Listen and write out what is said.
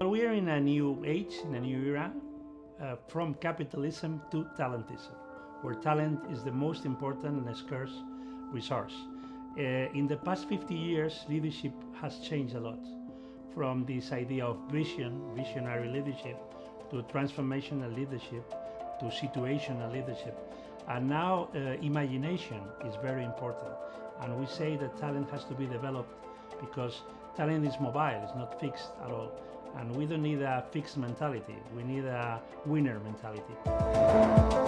We are in a new age, in a new era, uh, from capitalism to talentism, where talent is the most important and scarce resource. Uh, in the past 50 years, leadership has changed a lot from this idea of vision, visionary leadership, to transformational leadership, to situational leadership. And now uh, imagination is very important. And we say that talent has to be developed because talent is mobile, it's not fixed at all. And we don't need a fixed mentality, we need a winner mentality.